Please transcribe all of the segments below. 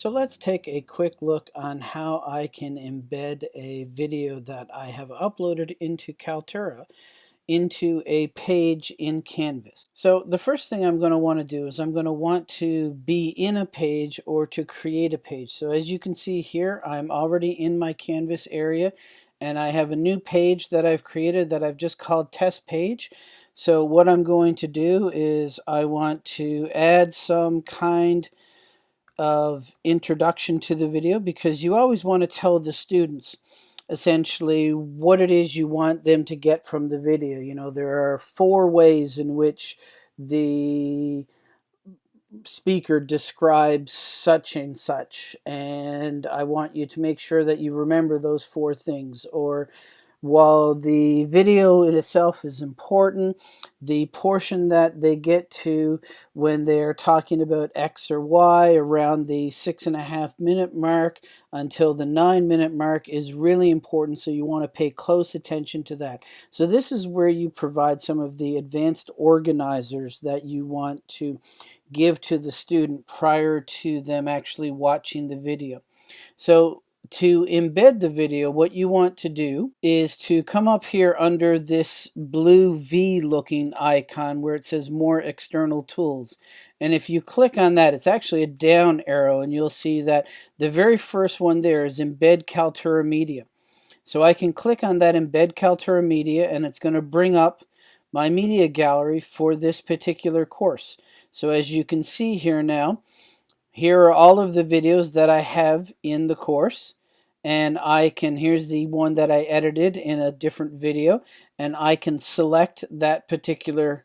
So let's take a quick look on how I can embed a video that I have uploaded into Kaltura into a page in Canvas. So the first thing I'm going to want to do is I'm going to want to be in a page or to create a page. So as you can see here, I'm already in my Canvas area and I have a new page that I've created that I've just called test page. So what I'm going to do is I want to add some kind of introduction to the video because you always want to tell the students essentially what it is you want them to get from the video. You know, there are four ways in which the speaker describes such and such and I want you to make sure that you remember those four things or while the video in itself is important, the portion that they get to when they're talking about X or Y around the six and a half minute mark until the nine minute mark is really important. So you want to pay close attention to that. So this is where you provide some of the advanced organizers that you want to give to the student prior to them actually watching the video. So to embed the video, what you want to do is to come up here under this blue V looking icon where it says more external tools. And if you click on that, it's actually a down arrow and you'll see that the very first one there is embed Kaltura Media. So I can click on that embed Kaltura Media and it's going to bring up my media gallery for this particular course. So as you can see here now, here are all of the videos that I have in the course and I can, here's the one that I edited in a different video, and I can select that particular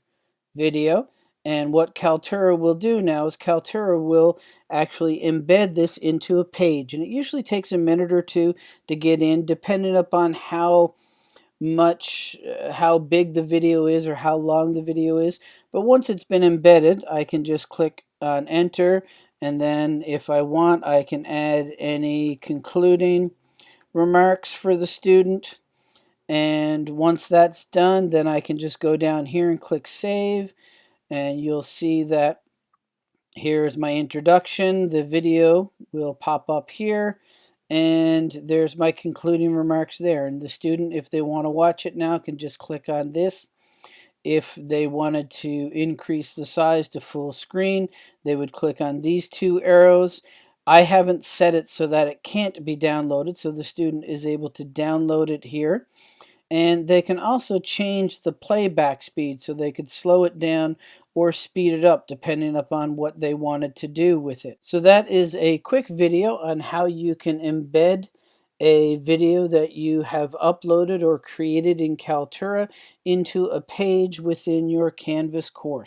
video. And what Kaltura will do now is Kaltura will actually embed this into a page. And it usually takes a minute or two to get in, depending upon how much, uh, how big the video is or how long the video is. But once it's been embedded, I can just click on enter and then if I want, I can add any concluding remarks for the student. And once that's done, then I can just go down here and click save. And you'll see that here's my introduction. The video will pop up here. And there's my concluding remarks there. And the student, if they want to watch it now, can just click on this if they wanted to increase the size to full screen, they would click on these two arrows. I haven't set it so that it can't be downloaded, so the student is able to download it here. And they can also change the playback speed, so they could slow it down or speed it up depending upon what they wanted to do with it. So that is a quick video on how you can embed a video that you have uploaded or created in Kaltura into a page within your Canvas course.